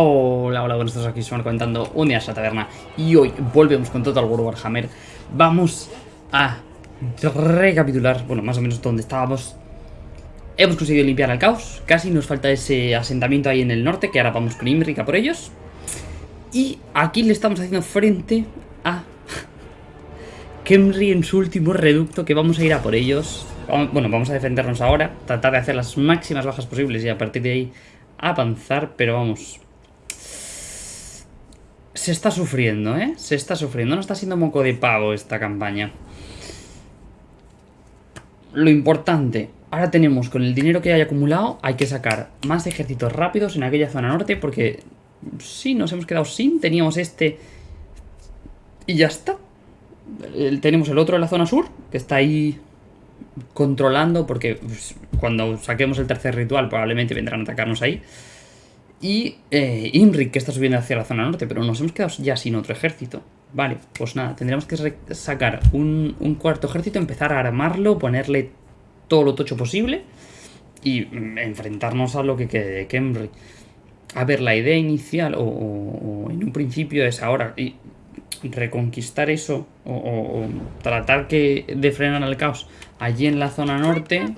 Hola, hola, buenos días, aquí estamos comentando un día a la taberna. Y hoy volvemos con Total War Warhammer. Vamos a recapitular, bueno, más o menos donde estábamos. Hemos conseguido limpiar el caos, casi nos falta ese asentamiento ahí en el norte que ahora vamos con Imrica por ellos. Y aquí le estamos haciendo frente a Kemri en su último reducto que vamos a ir a por ellos. Bueno, vamos a defendernos ahora, tratar de hacer las máximas bajas posibles y a partir de ahí avanzar, pero vamos, se está sufriendo, ¿eh? Se está sufriendo. No está siendo moco de pavo esta campaña. Lo importante, ahora tenemos con el dinero que hay acumulado, hay que sacar más ejércitos rápidos en aquella zona norte porque sí, nos hemos quedado sin. Teníamos este y ya está. tenemos el otro en la zona sur, que está ahí controlando porque pues, cuando saquemos el tercer ritual probablemente vendrán a atacarnos ahí. Y eh, que está subiendo hacia la zona norte, pero nos hemos quedado ya sin otro ejército. Vale, pues nada, tendremos que sacar un, cuarto ejército, empezar a armarlo, ponerle todo lo tocho posible y mm, enfrentarnos a lo que quede de Kemri. A ver, la idea inicial, o, en un principio es ahora, y reconquistar eso, o, tratar que de frenar el caos allí en la zona norte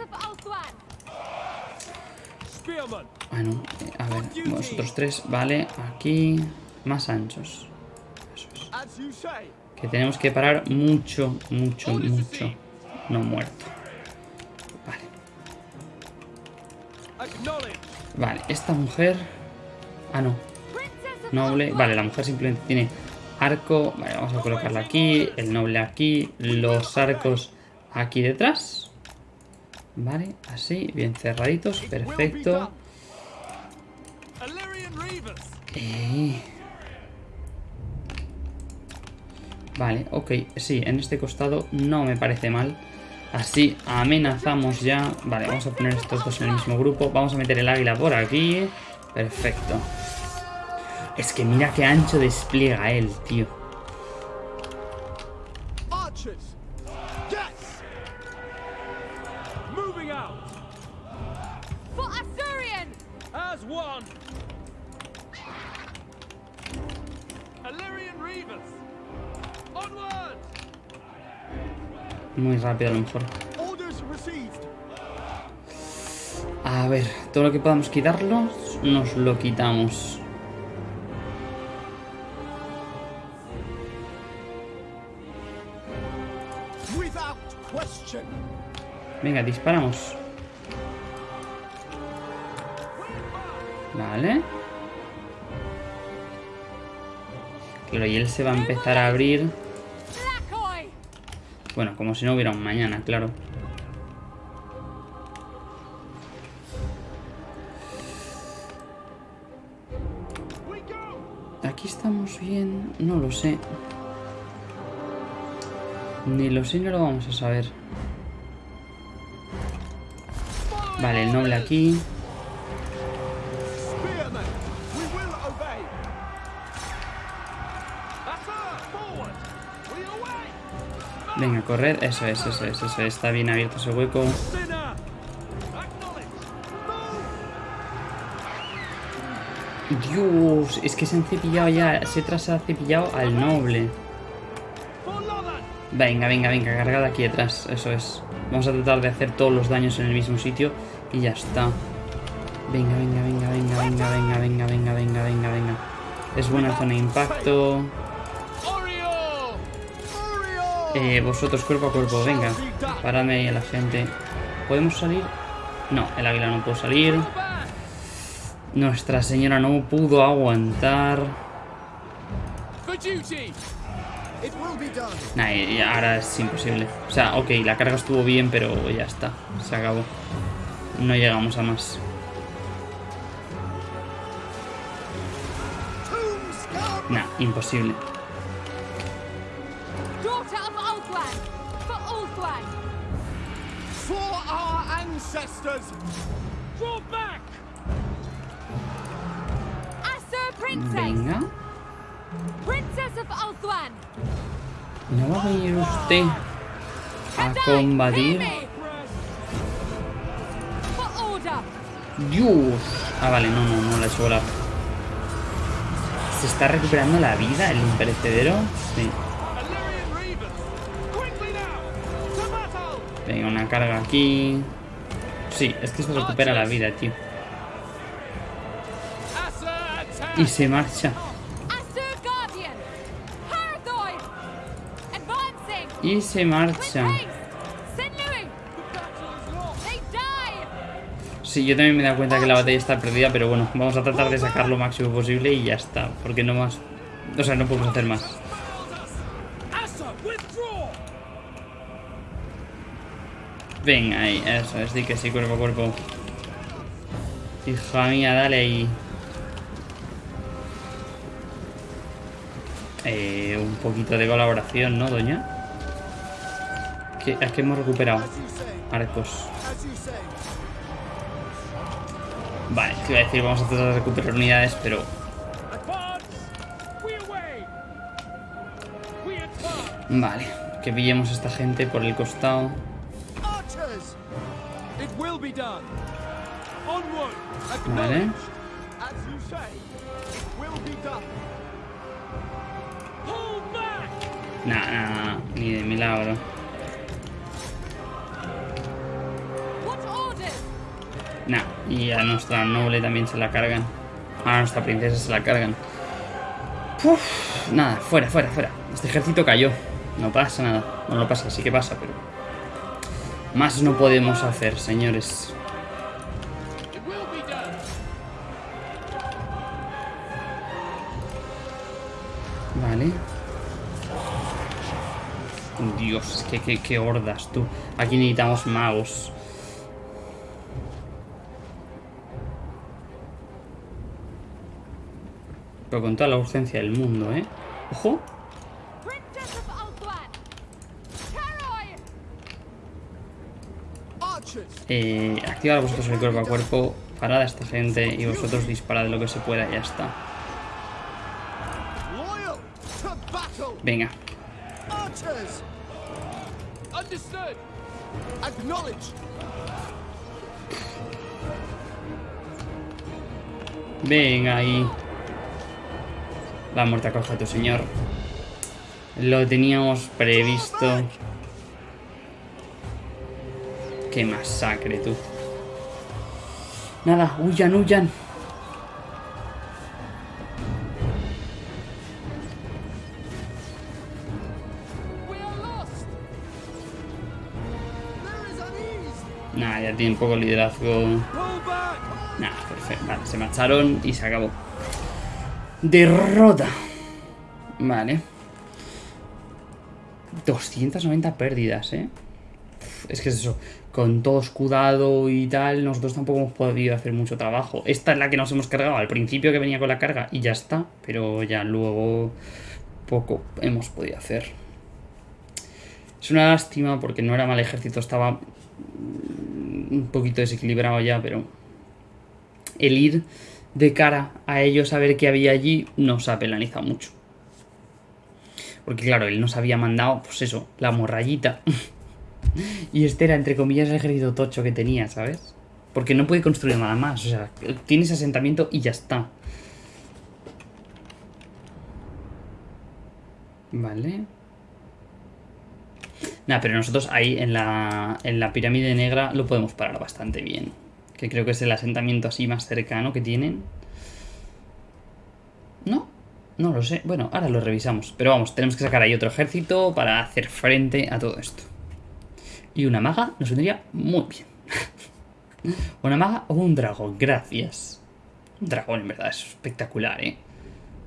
bueno, a ver, vosotros tres, vale, aquí, más anchos. Que tenemos que parar mucho, mucho, mucho. No muerto. Vale. Vale, esta mujer... Ah, no. Noble. Vale, la mujer simplemente tiene arco. Vale, vamos a colocarla aquí. El noble aquí. Los arcos aquí detrás. Vale, así, bien cerraditos. Perfecto. Vale, ok, sí, en este costado no me parece mal. Así amenazamos ya. Vale, vamos a poner estos dos en el mismo grupo. Vamos a meter el águila por aquí. Perfecto. Es que mira qué ancho despliega él, tío. Rápido a lo mejor. A ver, todo lo que podamos quitarlo, nos lo quitamos. Venga, disparamos. Vale. Claro, y él se va a empezar a abrir. Bueno, como si no hubiera un mañana, claro. Aquí estamos bien... No lo sé. Ni lo sé ni lo vamos a saber. Vale, el noble aquí. Venga, correr. Eso es, eso es, eso es. Está bien abierto ese hueco. Dios, es que se han cepillado ya. Se se ha cepillado al noble. Venga, venga, venga, cargada aquí detrás. Eso es. Vamos a tratar de hacer todos los daños en el mismo sitio y ya está. Venga, venga, venga, venga, venga, venga, venga, venga, venga, venga, venga. Es buena zona de impacto. Eh, vosotros cuerpo a cuerpo, venga. Paradme ahí a la gente. ¿Podemos salir? No, el águila no puede salir. Nuestra señora no pudo aguantar. Nah, ahora es imposible. O sea, ok, la carga estuvo bien, pero ya está. Se acabó. No llegamos a más. Nah, imposible. Venga. ¿No va a venir usted a combatir? Dios. Ah, vale, no, no, no la he hecho volar. ¿Se está recuperando la vida el imperecedero? Sí. Venga, una carga aquí. Sí, es que se recupera la vida, tío. Y se marcha. Y se marcha. Sí, yo también me he dado cuenta que la batalla está perdida, pero bueno, vamos a tratar de sacar lo máximo posible y ya está. Porque no más... O sea, no podemos hacer más. Venga, ahí, eso, es de que sí, cuerpo a cuerpo. Hija mía, dale ahí. Eh, un poquito de colaboración, ¿no, doña? ¿Qué, es que hemos recuperado arcos. Vale, te iba a decir, vamos a tratar de recuperar unidades, pero... Vale, que pillemos a esta gente por el costado. Vale. Nah, nah, ni de milagro. Nah, y a nuestra noble también se la cargan. A nuestra princesa se la cargan. nada, fuera, fuera, fuera. Este ejército cayó. No pasa nada. No lo pasa, sí que pasa, pero... Más no podemos hacer, señores. Dios, qué, qué, qué hordas, tú. Aquí necesitamos magos. Pero con toda la urgencia del mundo, ¿eh? ¡Ojo! Eh, activad vosotros el cuerpo a cuerpo, parad a esta gente y vosotros disparad lo que se pueda y ya está. Venga. Venga ahí. La muerte acoja a tu señor. Lo teníamos previsto. Qué masacre, tú. Nada, huyan, huyan. Tiene un poco liderazgo. Nada, perfecto. Vale, se marcharon y se acabó. Derrota. Vale. 290 pérdidas, ¿eh? Es que es eso. Con todo escudado y tal, nosotros tampoco hemos podido hacer mucho trabajo. Esta es la que nos hemos cargado al principio que venía con la carga y ya está. Pero ya luego poco hemos podido hacer. Es una lástima porque no era mal ejército, estaba un poquito desequilibrado ya, pero el ir de cara a ellos a ver qué había allí nos ha penalizado mucho. Porque claro, él nos había mandado, pues eso, la morrayita. y este era, entre comillas, el ejército tocho que tenía, ¿sabes? Porque no puede construir nada más. O sea, tiene ese asentamiento y ya está. Vale. Nada, pero nosotros ahí en la, en la pirámide negra lo podemos parar bastante bien que creo que es el asentamiento así más cercano que tienen. ¿No? No lo sé. Bueno, ahora lo revisamos. Pero vamos, tenemos que sacar ahí otro ejército para hacer frente a todo esto. Y una maga nos vendría muy bien. una maga o un dragón, gracias. Un dragón en verdad es espectacular, ¿eh?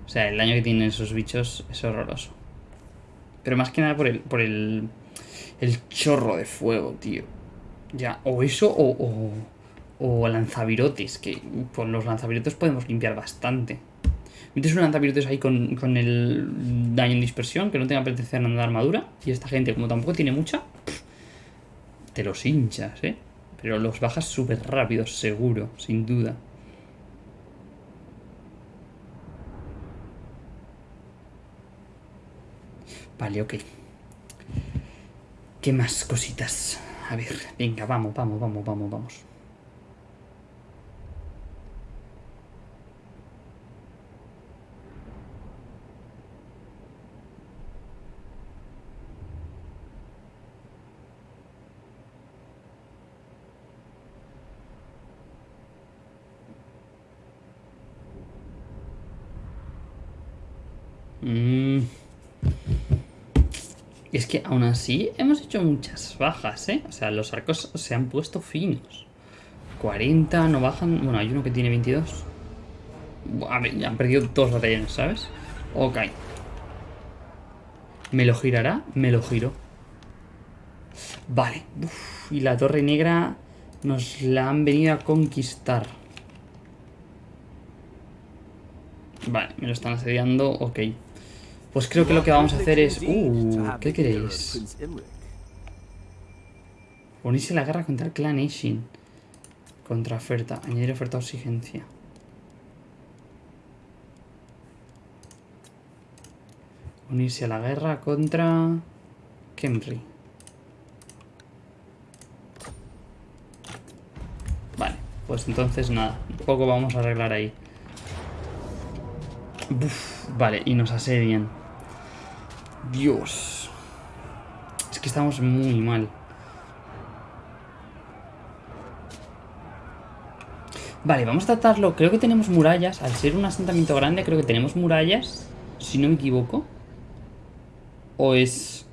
O sea, el daño que tienen esos bichos es horroroso. Pero más que nada por el, por el, el chorro de fuego, tío. Ya, o eso o, o lanzavirotes, que con los lanzavirotes podemos limpiar bastante. Metes un lanzavirotes ahí con, con, el daño en dispersión, que no tenga protección de armadura. Y esta gente, como tampoco tiene mucha, te los hinchas, ¿eh? Pero los bajas súper rápido, seguro, sin duda. Vale, ok. ¿Qué más cositas? A ver, venga, vamos, vamos, vamos, vamos, vamos. Mm. Es que aún así hemos hecho muchas bajas, ¿eh? O sea, los arcos se han puesto finos. 40, no bajan... Bueno, hay uno que tiene 22. A ver, ya han perdido dos batallones, ¿sabes? Ok. ¿Me lo girará? Me lo giro. Vale. Y la torre negra nos la han venido a conquistar. Vale, me lo están asediando. Ok. Pues creo que lo que vamos a hacer es... Uh, ¿qué queréis? Unirse a la guerra contra el clan Ishin. Contra oferta. Añadir oferta o exigencia. Unirse a la guerra contra... Kemri. Vale, pues entonces nada. Un poco vamos a arreglar ahí. vale, y nos asedian. Dios. Es que estamos muy mal. Vale, vamos a tratarlo. Creo que tenemos murallas. Al ser un asentamiento grande, creo que tenemos murallas. Si no me equivoco. O es...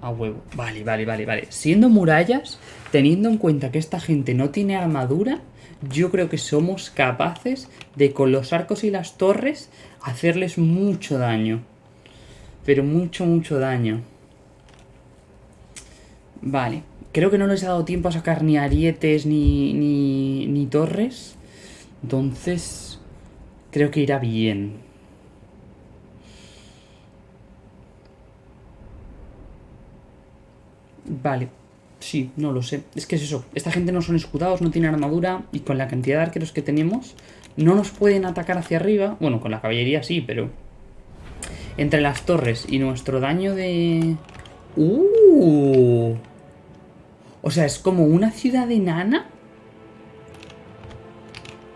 A huevo. Vale, vale, vale, vale. Siendo murallas, teniendo en cuenta que esta gente no tiene armadura, yo creo que somos capaces de con los arcos y las torres hacerles mucho daño. Pero mucho, mucho daño. Vale. Creo que no les ha dado tiempo a sacar ni arietes ni, ni, ni torres. Entonces, creo que irá bien. Vale, sí, no lo sé. Es que es eso, esta gente no son escudados, no tienen armadura y con la cantidad de arqueros que tenemos no nos pueden atacar hacia arriba. Bueno, con la caballería sí, pero... Entre las torres y nuestro daño de... ¡Uh! O sea, es como una ciudad enana.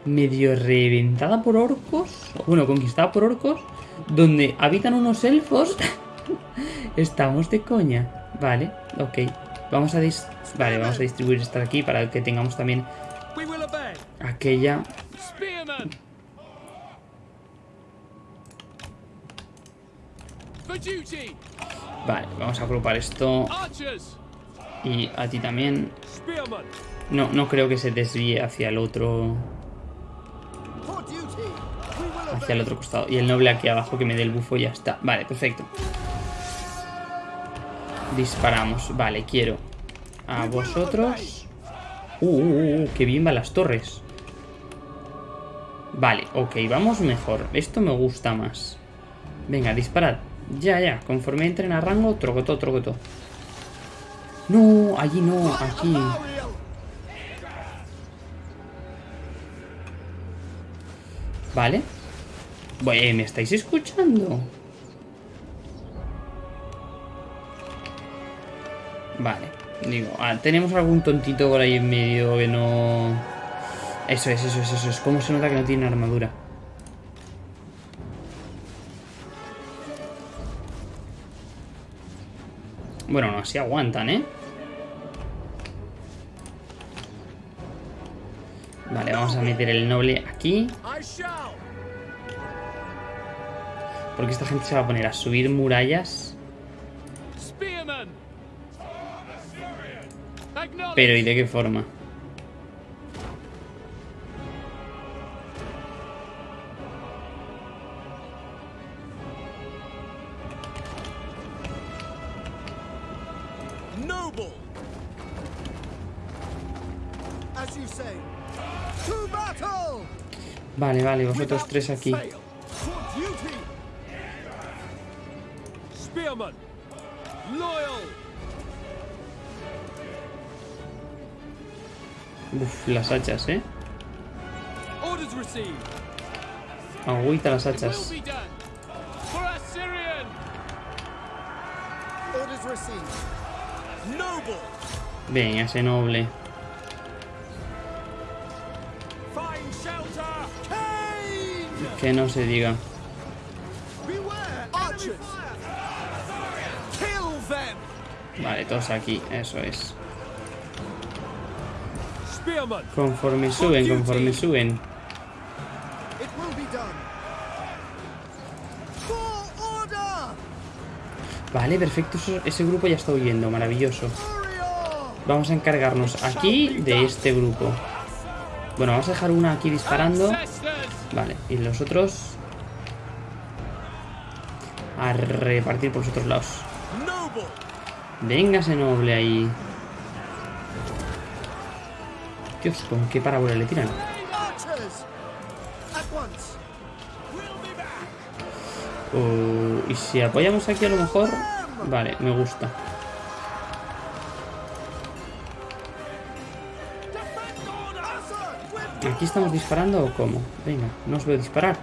Medio reventada por orcos. Bueno, conquistada por orcos. Donde habitan unos elfos. Estamos de coña. Vale, ok. Vamos a, vale, vamos a distribuir esta aquí para que tengamos también aquella... Vale, vamos a agrupar esto. Y a ti también. No, no creo que se desvíe hacia el otro... Hacia el otro costado. Y el noble aquí abajo que me dé el bufo y ya está. Vale, perfecto. Disparamos. Vale, quiero a vosotros. Uh, uh, uh, uh, qué bien van las torres. Vale, ok, vamos mejor. Esto me gusta más. Venga, disparad. Ya, ya. Conforme entren a rango, trocotó, trocotó. No, allí no, aquí. Vale. Bueno, ¿me estáis escuchando? Vale. Digo, ah, tenemos algún tontito por ahí en medio que no... Eso es, eso es, eso es. ¿Cómo se nota que no tiene armadura? Bueno, no, así aguantan, ¿eh? Vale, vamos a meter el noble aquí. Porque esta gente se va a poner a subir murallas Pero ¿y de qué forma? Vale, vosotros tres aquí. Uf, las hachas, ¿eh? Agüita las hachas. Venga, ese noble. que no se diga. Vale, todos aquí, eso es. Conforme suben, conforme suben. Vale, perfecto, ese grupo ya está huyendo, maravilloso. Vamos a encargarnos aquí de este grupo. Bueno, vamos a dejar una aquí disparando Vale, y los otros... A repartir por los otros lados. Véngase noble ahí. Dios, ¿con qué parábola le tiran? Uh, y si apoyamos aquí a lo mejor... Vale, me gusta. ¿Aquí estamos disparando o cómo? Venga, no os veo disparar.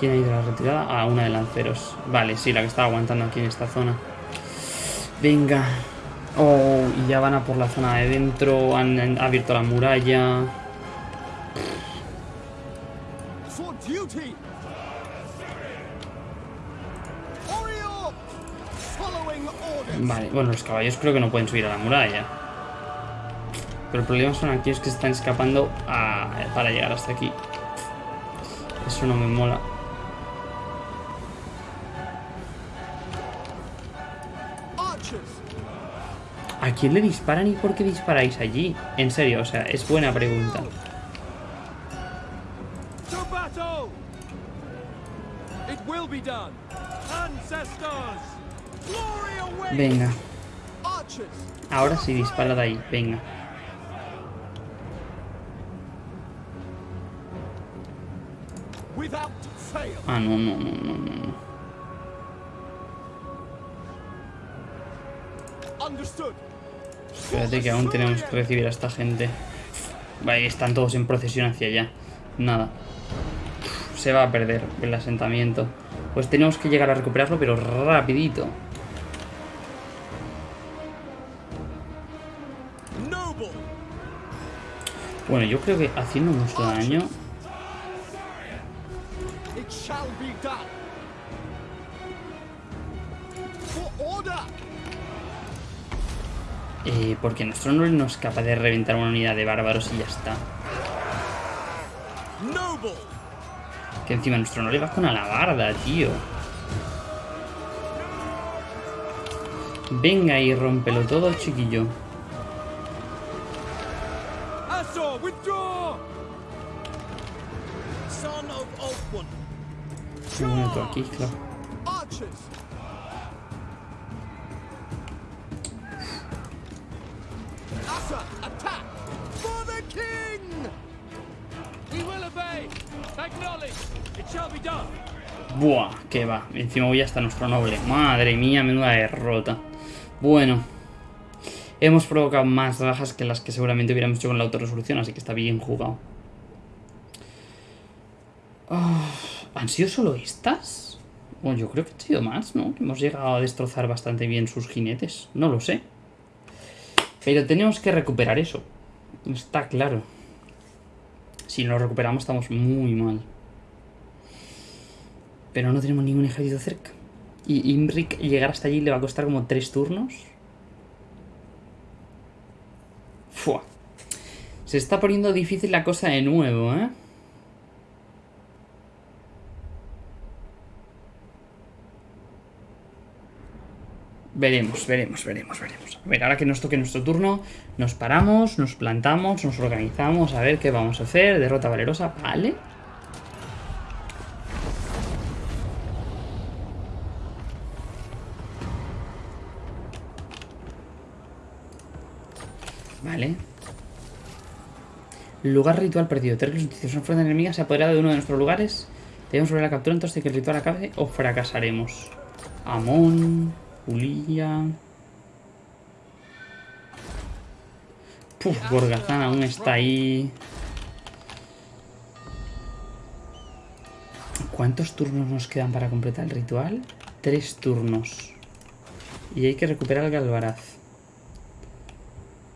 ¿Quién ha ido a la retirada? Ah, una de lanceros. Vale, sí, la que estaba aguantando aquí en esta zona. Venga. Oh, y ya van a por la zona de dentro. Han, abierto la muralla. Vale, bueno, los caballos creo que no pueden subir a la muralla. Pero el problema son aquellos que están escapando para llegar hasta aquí. Eso no me mola. ¿A quién le disparan y por qué disparáis allí? En serio, o sea, es buena pregunta. Venga. Ahora sí, dispara de ahí, venga. Ah, no, no, no, no, no. Espérate que aún tenemos que recibir a esta gente. Vale, están todos en procesión hacia allá. Nada. Se va a perder el asentamiento. Pues tenemos que llegar a recuperarlo, pero rapidito. Bueno, yo creo que haciendo mucho daño... Eh, porque nuestro no es capaz de reventar una unidad de bárbaros y ya está. Que encima nuestro no le va con alabarda, tío. Venga y rómpelo todo, chiquillo. Aquí, claro. Buah, que va. Encima voy hasta nuestro noble. Madre mía, menuda derrota. Bueno. Hemos provocado más bajas que las que seguramente hubiéramos hecho con la autorresolución, así que está bien jugado. Ah, ¿Han sido solo estas? Bueno, yo creo que han sido más, ¿no? Hemos llegado a destrozar bastante bien sus jinetes. No lo sé. Pero tenemos que recuperar eso. Está claro. Si no lo recuperamos estamos muy mal. Pero no tenemos ningún ejército cerca. Y Imric llegar hasta allí le va a costar como tres turnos. Fua. Se está poniendo difícil la cosa de nuevo, ¿eh? Veremos, veremos, veremos, veremos. A ver, ahora que nos toque nuestro turno, nos paramos, nos plantamos, nos organizamos, a ver qué vamos a hacer. Derrota valerosa, vale. Lugar ritual perdido. Terribles noticias. Una fuerza enemiga se ha apoderado de uno de nuestros lugares. Debemos sobre la captura antes de que el ritual acabe o fracasaremos. Amón. Julia. Puf, Gorgazán aún está ahí. ¿Cuántos turnos nos quedan para completar el ritual? Tres turnos. Y hay que recuperar el Galvaraz.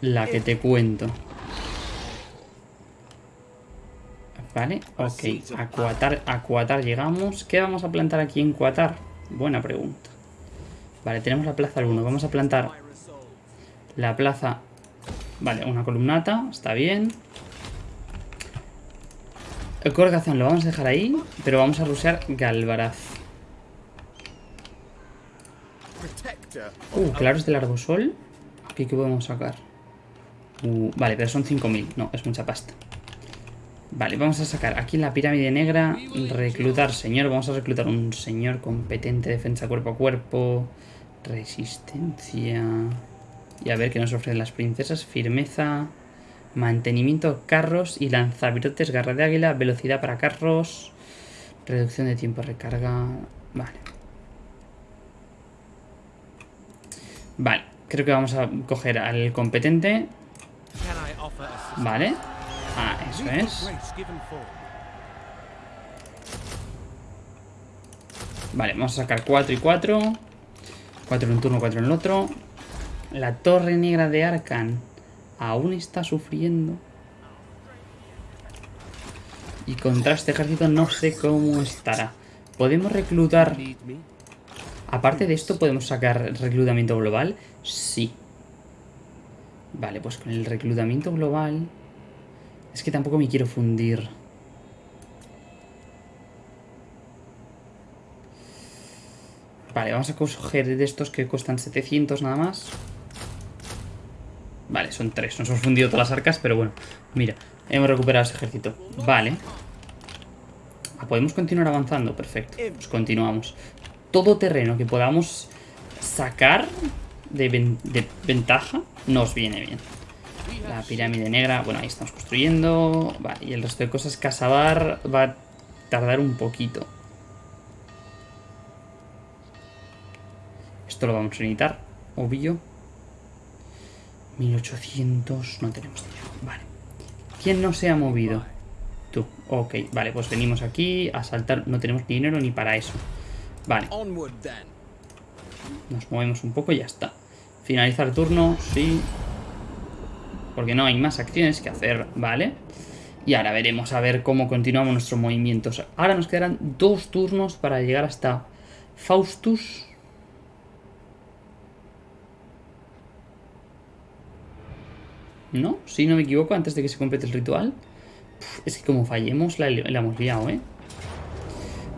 La que te cuento. Vale, ok. A Cuatar, a Cuatar llegamos. ¿Qué vamos a plantar aquí en Cuatar? Buena pregunta. Vale, tenemos la plaza 1. Vamos a plantar la plaza... Vale, una columnata. Está bien. El Corgazán lo vamos a dejar ahí, pero vamos a rusear Galvaraz. Uh, claros del arbosol. ¿Qué, ¿Qué podemos sacar? Vale, pero son 5.000. No, es mucha pasta. Vale, vamos a sacar aquí la pirámide negra, reclutar señor, vamos a reclutar un señor competente, defensa cuerpo a cuerpo, resistencia... Y a ver qué nos ofrecen las princesas, firmeza, mantenimiento carros y lanzavirotes, garra de águila, velocidad para carros, reducción de tiempo de recarga... Vale. Vale, creo que vamos a coger al competente. Vale. Ah, eso es. Vale, vamos a sacar 4 y 4. 4 en un turno, 4 en el otro. La torre negra de Arkan aún está sufriendo. Y contra este ejército no sé cómo estará. Podemos reclutar... Aparte de esto, ¿podemos sacar reclutamiento global? Sí. Vale, pues con el reclutamiento global... Es que tampoco me quiero fundir. Vale, vamos a coger de estos que cuestan 700 nada más. Vale, son tres. Nos hemos fundido todas las arcas, pero bueno. Mira, hemos recuperado ese ejército. Vale. Ah, ¿Podemos continuar avanzando? Perfecto. Pues continuamos. Todo terreno que podamos sacar de, ventaja nos viene bien. La pirámide negra, bueno, ahí estamos construyendo. Vale, y el resto de cosas, Casabar va a tardar un poquito. Esto lo vamos a necesitar, obvio. 1800, no tenemos dinero. Vale. ¿Quién no se ha movido? Tú. Ok, vale, pues venimos aquí a saltar. No tenemos dinero ni para eso. Vale. Nos movemos un poco y ya está. Finalizar turno, sí porque no hay más acciones que hacer, ¿vale? Y ahora veremos a ver cómo continuamos nuestros movimientos. Ahora nos quedarán dos turnos para llegar hasta Faustus. ¿No? Si no me equivoco, antes de que se complete el ritual. es que como fallemos, la, la hemos liado, ¿eh?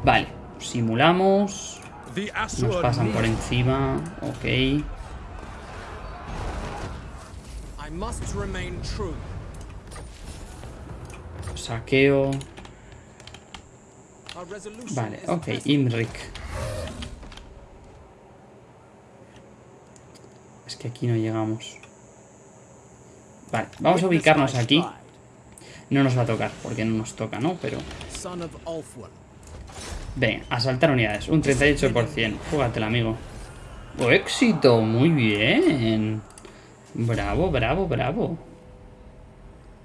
Vale, simulamos. Nos pasan por encima. Ok. Saqueo. Vale, ok, Imrik. Es que aquí no llegamos. Vale, vamos a ubicarnos aquí. No nos va a tocar, porque no nos toca, ¿no? Pero... Ven, asaltar unidades. Un 38%. Júgatela, amigo. ¡Oh, éxito! Muy bien. Bravo, bravo, bravo.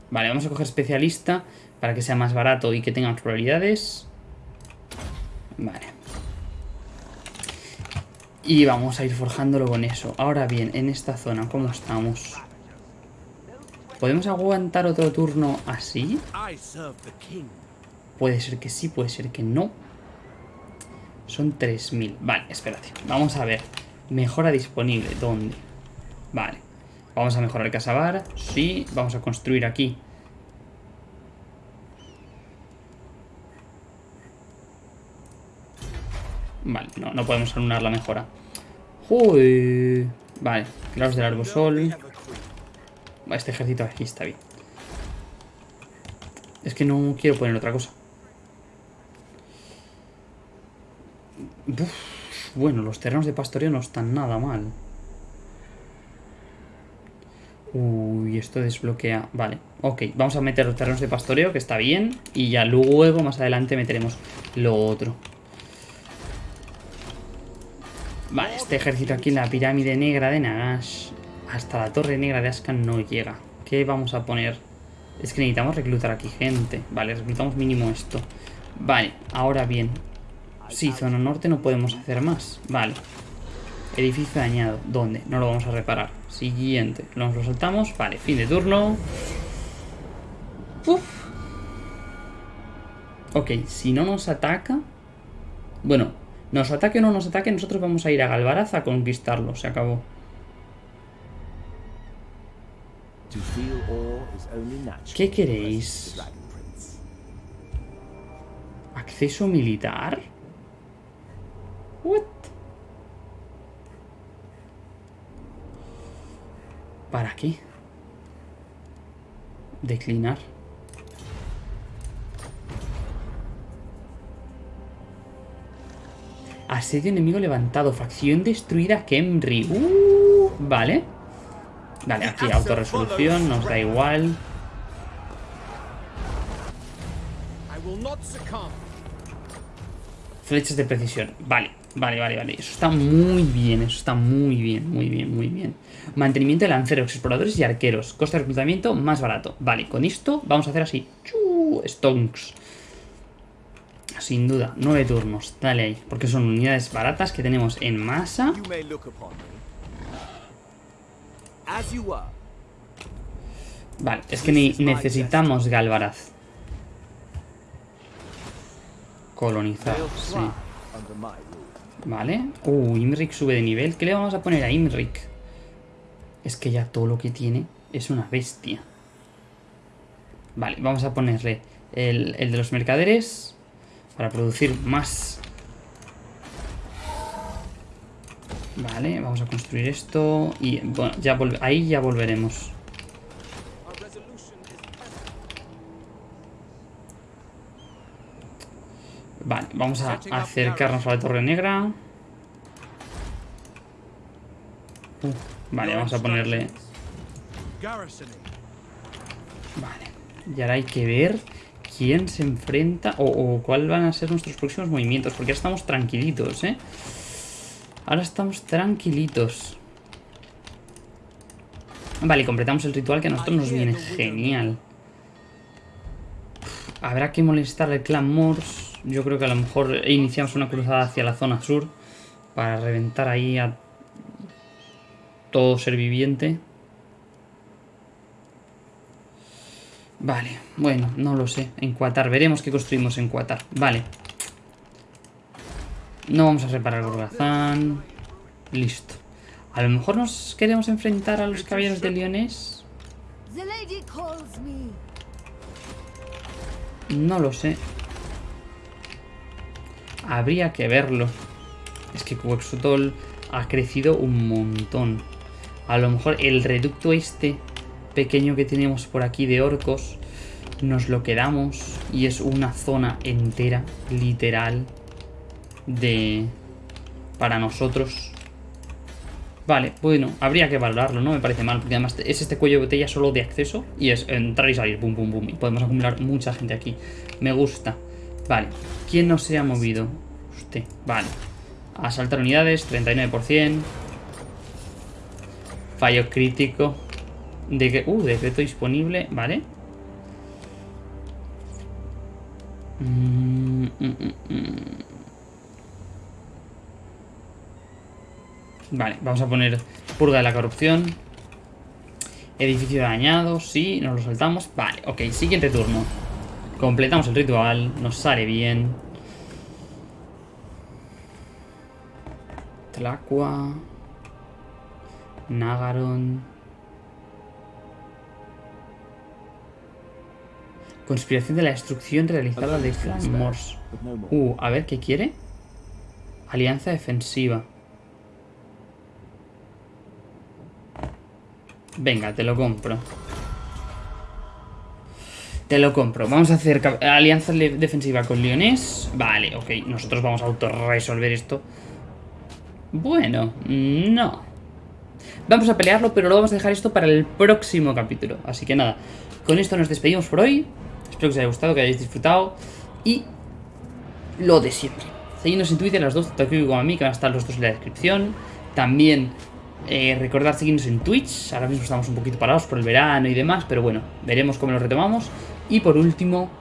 Vale, vamos a coger especialista para que sea más barato y que tenga probabilidades. Vale. Y vamos a ir forjándolo con eso. Ahora bien, en esta zona, ¿cómo estamos? ¿Podemos aguantar otro turno así? Puede ser que sí, puede ser que no. Son 3.000. Vale, espérate. Vamos a ver. Mejora disponible. ¿Dónde? Vale. Vamos a mejorar el casabar. Sí, vamos a construir aquí. Vale, no, no podemos anular la mejora. Uy. Vale, claros del arbosol. Este ejército aquí está bien. Es que no quiero poner otra cosa. Bueno, los terrenos de pastoreo no están nada mal. Uy, esto desbloquea... Vale, ok. Vamos a meter los terrenos de pastoreo, que está bien. Y ya luego, más adelante, meteremos lo otro. Vale, este ejército aquí en la pirámide negra de Nagash. Hasta la torre negra de Ascan no llega. ¿Qué vamos a poner? Es que necesitamos reclutar aquí gente. Vale, reclutamos mínimo esto. Vale, ahora bien. Sí, zona norte no podemos hacer más. Vale. Edificio dañado. ¿Dónde? No lo vamos a reparar. Siguiente. Nos lo soltamos. Vale, fin de turno. Uf. Ok, si no nos ataca... Bueno, nos ataque o no nos ataque, nosotros vamos a ir a Galvaraz a conquistarlo. Se acabó. ¿Qué queréis? ¿Acceso militar? What? ¿Para qué? Declinar. Asedio enemigo levantado. Facción destruida Kemri. Uh, vale. Vale, aquí autorresolución, nos da igual. Flechas de precisión. Vale, vale, vale, vale. Eso está muy bien, eso está muy bien, muy bien, muy bien. Mantenimiento de lanceros, exploradores y arqueros. Coste de reclutamiento más barato. Vale, con esto vamos a hacer así. Stonks. Sin duda, nueve turnos. Dale ahí. Porque son unidades baratas que tenemos en masa. Vale, es que ni necesitamos Galvaraz. Colonizar, sí. Vale. Uh, Imrik sube de nivel. ¿Qué le vamos a poner a Imrik? Es que ya todo lo que tiene es una bestia. Vale, vamos a ponerle el, el de los mercaderes para producir más. Vale, vamos a construir esto y bueno, ya ahí ya volveremos. Vale, vamos a acercarnos a la Torre Negra. Uh, vale, vamos a ponerle... Vale. Y ahora hay que ver quién se enfrenta o, o cuáles van a ser nuestros próximos movimientos. Porque ahora estamos tranquilitos, ¿eh? Ahora estamos tranquilitos. Vale, completamos el ritual que a nosotros nos viene genial. Habrá que molestar al clan Morse. Yo creo que a lo mejor iniciamos una cruzada hacia la zona sur para reventar ahí a todo ser viviente. Vale, bueno, no lo sé. En Qatar, veremos qué construimos en Qatar. Vale. No vamos a reparar Gorgazán. Listo. A lo mejor nos queremos enfrentar a los caballeros de Leones. No lo sé. Habría que verlo. Es que Quexotol ha crecido un montón. A lo mejor el reducto este pequeño que tenemos por aquí de orcos nos lo quedamos y es una zona entera, literal, de... para nosotros. Vale, bueno, habría que valorarlo, no me parece mal, porque además es este cuello de botella solo de acceso y es entrar y salir, pum, pum, pum, y podemos acumular mucha gente aquí. Me gusta. Vale, ¿quién no se ha movido? Usted, vale. Asaltar unidades, 39%. Fallo crítico. De que, uh, decreto disponible, vale. Mm, mm, mm, vale, vamos a poner purga de la corrupción. Edificio dañado, sí, nos lo saltamos. Vale, ok, siguiente turno. Completamos el ritual, nos sale bien. Tlacua. Nagaron. Conspiración de la destrucción realizada de Flamors. Uh, a ver, ¿qué quiere? Alianza defensiva. Venga, te lo compro. Te lo compro. Vamos a hacer alianza defensiva con Leones. Vale, ok. Nosotros vamos a autorresolver esto. Bueno, no. Vamos a pelearlo, pero lo vamos a dejar esto para el próximo capítulo. Así que nada, con esto nos despedimos por hoy. Espero que os haya gustado, que hayáis disfrutado. Y lo de siempre. Seguidnos en Twitter, las dos, tanto aquí como a mí, que van a estar los dos en la descripción. También eh, recordad seguirnos en Twitch. Ahora mismo estamos un poquito parados por el verano y demás, pero bueno, veremos cómo lo retomamos. Y por último,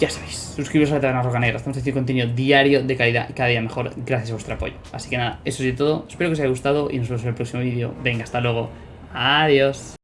ya sabéis, suscribiros a la Taberna Roca Negra. Estamos haciendo contenido diario de calidad y cada día mejor gracias a vuestro apoyo. Así que nada, eso es todo. Espero que os haya gustado y nos vemos en el próximo vídeo. Venga, hasta luego. Adiós.